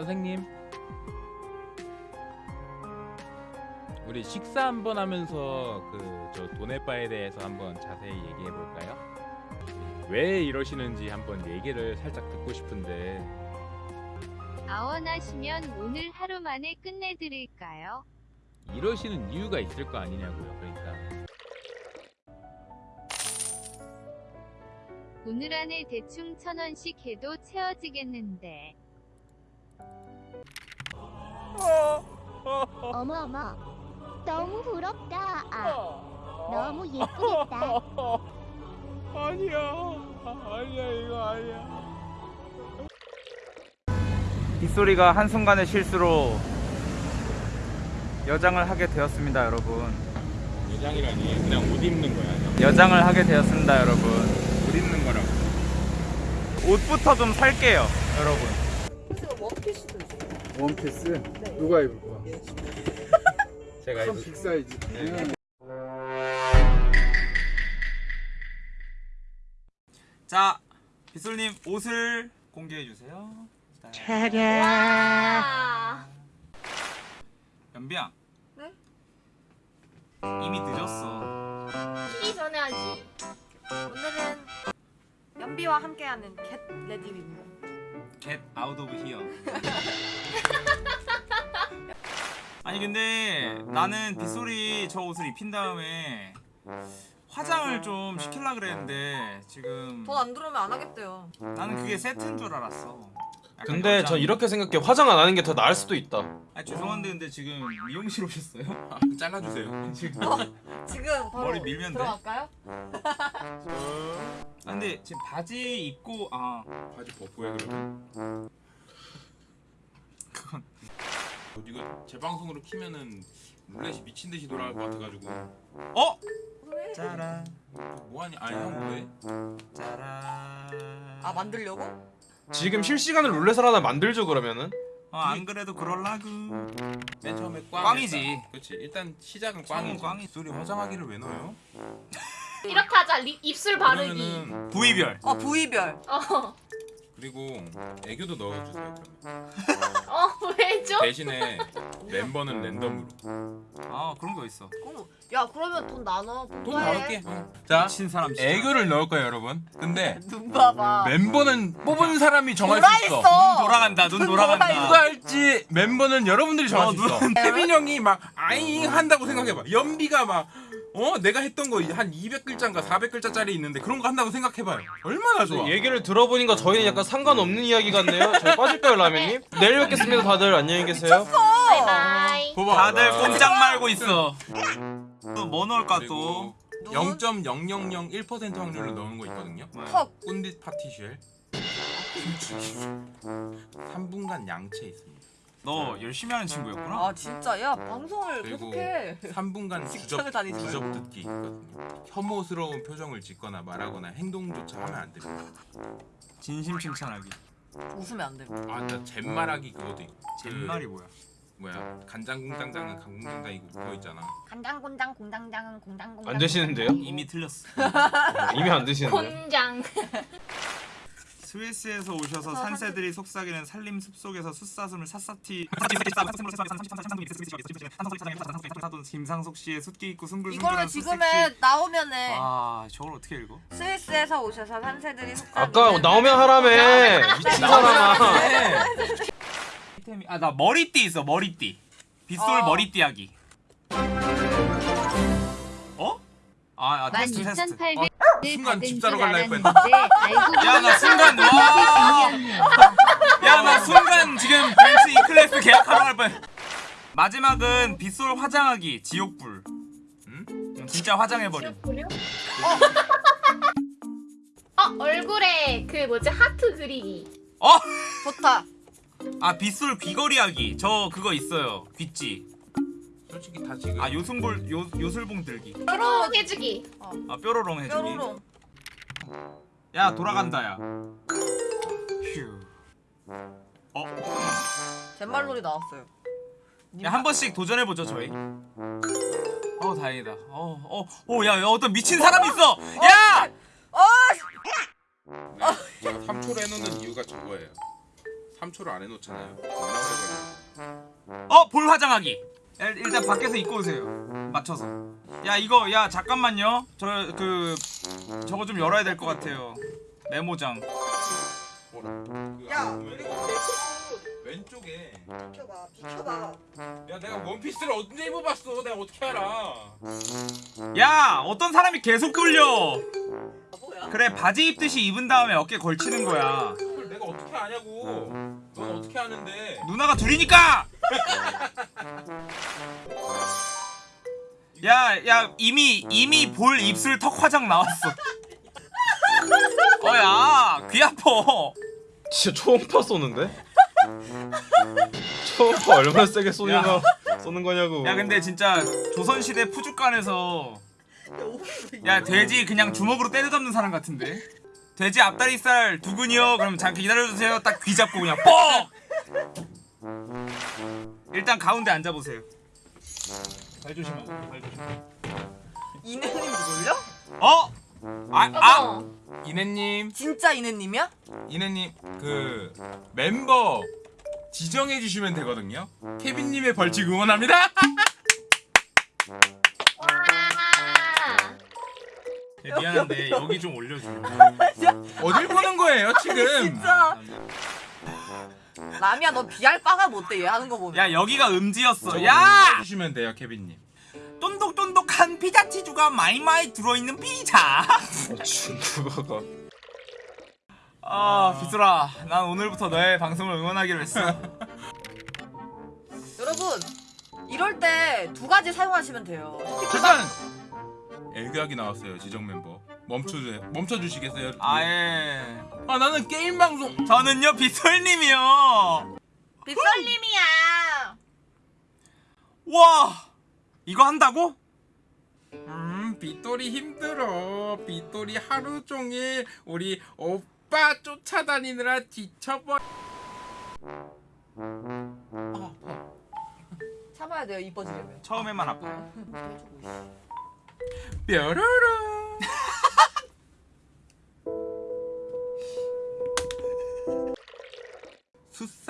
선생님 우리 식사 한번 하면서 그저 돈의바에 대해서 한번 자세히 얘기해 볼까요? 왜 이러시는지 한번 얘기를 살짝 듣고 싶은데 아원하시면 오늘 하루 만에 끝내드릴까요? 이러시는 이유가 있을 거 아니냐고요. 그러니까 오늘 안에 대충 천 원씩 해도 채워지겠는데. 어머 어머. 너무 부럽다. 아 너무 예쁘겠다. 아니야. 아니야 이거 아니야. 빗소리가 한순간의 실수로 여장을 하게 되었습니다 여러분. 여장이라니. 그냥 옷 입는 거야. 여장을 하게 되었습니다 여러분. 옷 입는 거라고. 옷부터 좀 살게요 여러분. 원피스 누가 입을 거야? 제가 좀 입을 빅 사이즈. 자 빗솔님 옷을 공개해 주세요 연비야 네? 이미 늦었어 이 전에 하지. 오늘은 연비와 함께하는 get ready with. Get out of here 아니 근데 나는 빗솔이 저 옷을 입힌 다음에 화장을 좀 시킬라 그랬는데 지금 돈 안 들어오면 안 하겠대요. 나는 그게 세트인 줄 알았어 근데 여장. 저 이렇게 생각해 화장 안 하는 게 더 나을 수도 있다 아 죄송한데 근데 지금 미용실 오셨어요? 잘라주세요. 지금 지금 바로 머리 밀면 돼? 들어갈까요? 아 근데 지금 바지 입고 아 바지 벗고 해 그러면. 그건 이거 재방송으로 키면은 룰렛이 미친 듯이 돌아갈 것 같아가지고. 어? 짜란 뭐하니? 아니 형 뭐해? 짜란 아 만들려고? 지금 실시간으로 룰렛을 하나 만들죠 그러면은 어, 안 그래도 그럴라구 맨 처음에 꽝. 꽝이지. 그렇지. 일단 시작은 꽝이. 꽝이 소리 화장하기를 왜 넣어요? 이렇게 하자 리, 입술 바르기 부위별 어 부위별. 어, 그리고 애교도 넣어주세요. 그러면. 어 왜죠? 대신에 멤버는 랜덤으로. 아 그런 거 있어 어머, 야 그러면 돈 나눠. 돈 나올게. 자, 미친 사람 진짜. 애교를 넣을 거예요, 여러분. 근데 눈 봐봐. 멤버는 뽑은 사람이 정할 수 있어. 있어. 눈 돌아간다 눈눈 돌아간다 돌아 누가 할지 멤버는 여러분들이 정할 어, 수 있어. 태빈 형이 막 아잉 한다고 생각해봐. 연비가 막 어? 내가 했던 거 한 200글자인가 400글자짜리 있는데 그런 거 한다고 생각해봐요. 얼마나 좋아. 얘기를 들어보니까 저희는 약간 상관없는 이야기 같네요 저희 빠질까요 라면님? 내일 뵙겠습니다 다들 안녕히 계세요 바이바이 봐봐. 다들 봐. 꼼짝 말고 있어 또뭐 넣을까 또 그리고 눈? 0.0001% 확률로 넣은 거 있거든요. 턱. 꾼딧 파티쉘. 3분간 양채 있습니다. 너 열심히 하는 친구였구나 아 진짜 야 방송을 그리고 계속해. 3분간 직장을 구접, 다니지 구접 듣기 있거든요. 혐오스러운 표정을 짓거나 말하거나 행동조차 하면 안 됩니다. 진심 칭찬하기 웃으면 안 돼. 아, 나 잼말하기 그것도 있고. 잼말이 뭐야 뭐야 간장공장장은 강공장장이고 그거 있잖아. 간장곤장 공장장은 공장공장 안 되시는데요? 이미 틀렸어 이미 안 되시는데요? 곤장 스위스에서 오셔서 산새들이 속삭이는 산림 숲속에서 숫사슴을 샅샅이 김상석 씨의 숫기 있고 이걸로 숭글숭글한 지금은 나오면은 아 저걸 어떻게 읽어? 스위스에서 오셔서 산새들이 속삭이는 아까 나오면 하라며 미친 사람아 아나 머리띠 있어 머리띠 빗솔 어. 머리띠 하기 어? 아, 아 테스트 테스트 12,800을 순간 받은 집줄 사러 갈라 알았는데 알고 야, 나 보니까 순간, 와! 중이었네요. 야나 순간 지금 벤츠 E 클래스 계약하러 갈 뻔. 마지막은 빗솔 화장하기 지옥불. 응? 진짜 화장해버림. 어 얼굴에 그 뭐지 하트 그리기 어? 좋다. 아 빗솔 귀걸이 하기. 저 그거 있어요. 귀찌. 솔직히 다 지금 아 요승볼 요 요술봉 들기. 뾰로롱 해주기 아 뾰로롱 해주기. 뾰로롱. 야 돌아간다 야. 휴. 어? 젠말놀이 나왔어요. 야 한 번씩 도전해 보죠 저희. 어 다행이다. 어어오야 야, 어떤 미친 사람 있어. 야! 어! 제가 3초로 해놓는 이유가 저거예요. 3초를 안 해놓잖아요. 어, 볼 화장하기. 일- 일단 밖에서 입고 오세요. 맞춰서. 야, 이거 야, 잠깐만요. 저 그 저거 좀 열어야 될 것 같아요. 메모장. 야 왼쪽에. 비켜봐 비켜봐 야 내가 원피스를 언제 입어봤어? 내가 어떻게 알아? 야, 어떤 사람이 계속 돌려. 뭐야 그래, 바지 입듯이 입은 다음에 어깨 걸치는 거야. 그걸 내가 어떻게 아냐고. 넌 어떻게 아는데? 누나가 둘이니까. 야, 야, 이미 이미 볼 입술 턱 화장 나왔어. 어, 야, 귀 아파. 진짜 초음파 쏘는데? 초음파 얼마나 세게 쏘는 거 쏘는 거냐고. 야, 근데 진짜 조선시대 푸주간에서 야, 돼지 그냥 주먹으로 때려잡는 사람 같은데. 돼지 앞다리살 두근이요. 그럼 잠깐 기다려주세요. 딱 귀 잡고 그냥 뻑. 일단 가운데 앉아보세요. 발 조심하고. 발 조심. 이내님 누굴려? 어? 아, 아. 이내님, 진짜 이내님이야? 이내님 그 멤버 지정해 주시면 되거든요. 케빈님의 벌칙 응원합니다. 와. 네, 미안한데 여기 좀 올려줘. 어딜 보는 거예요 지금? 진짜 라미야 너 비할 바가 못돼 얘 하는 거 보면 야, 여기가 음지였어. 야! 주시면 돼요, 케빈님. 쫀득쫀득한 피자 치즈가 마이마이 들어있는 피자. 중국어가. 아, 비슬아, 난 오늘부터 너의 방송을 응원하기로 했어. 여러분 이럴 때 두 가지 사용하시면 돼요 잠깐. 애교하기 나왔어요, 지정 멤버. 멈춰주세요. 멈춰주시겠어요? 아예. 아 나는 게임 방송. 저는요 빗솔님이요. 빗설님이야 와, 이거 한다고? 음, 빗돌이 힘들어. 빗돌이 하루 종일 우리 오빠 쫓아다니느라 지쳐버. 참아야 돼요 이뻐지려면 처음에만 아파요. 뾰로로.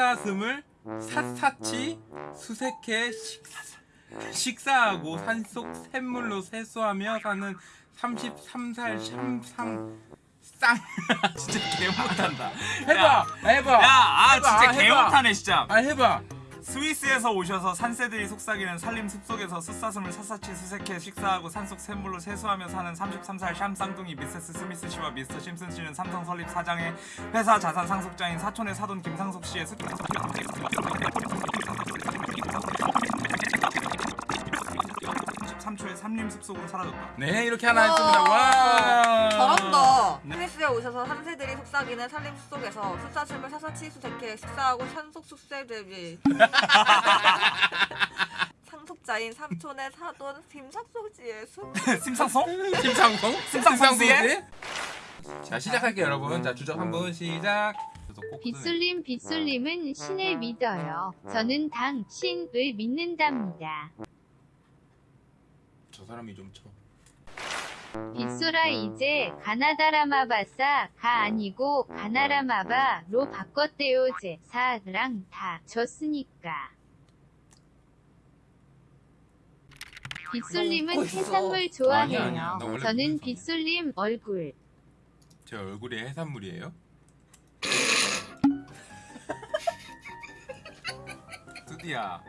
숫사슴을 샅샅이 수색해 식사, 식사 하고 산속 샘물로 세수하며 사는 33살 샴상 쌍 진짜 개 못한다. 해봐 해봐 야, 아 진짜 개 해봐. 못하네 진짜. 아 해봐 스위스에서 오셔서 산새들이 속삭이는 산림 숲속에서 숫사슴을 샅샅이 수색해 식사하고 산속 샘물로 세수하며 사는 33살 샴 쌍둥이 미세스 스미스 씨와 미스터 심슨 씨는 삼성 설립 사장의 회사 자산 상속자인 사촌의 사돈 김상석 씨의 수... 33초의 산림 숲속으로 사라졌다. 네 이렇게 하나 했습니다 와 잘한다 네. 스위스에 오셔서 산새들이 속삭이는 산림 숲속에서 숫사슴을 사사치 수색해 식사하고 산속 숲새들이 상속자인 삼촌의 사돈 김삭소지의 숲 심상성? 심상성 심상성씨의? 자 시작할게요 여러분 자 주적 한번 시작 그래서 꼭 빗솔님 빗솔님은 신을 믿어요. 저는 당신을 믿는답니다. 저 사람이 좀 쳐. 빗솔아 이제 가나다라마바사 가 아니고 가나라마바로 바꿨대요. 제사랑 다 줬으니까. 빗솔님은 있어. 해산물 좋아해요. 아니야. 나 원래 저는 빗솔님 얼굴. 제 얼굴이 해산물이에요? 드디어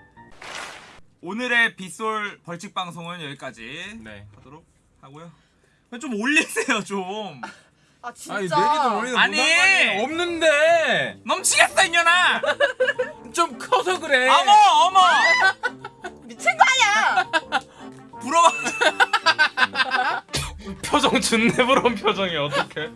오늘의 빗솔 벌칙 방송은 여기까지 네 하도록 하고요. 좀 올리세요 좀. 아 진짜 아니 내리도 올리는 아니! 없는데 넘치겠어 이년아. 좀 커서 그래 어머 어머. 미친 거 아니야 부러워. 표정 준내 부러운 표정이 어떡해?